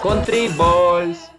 Country Balls.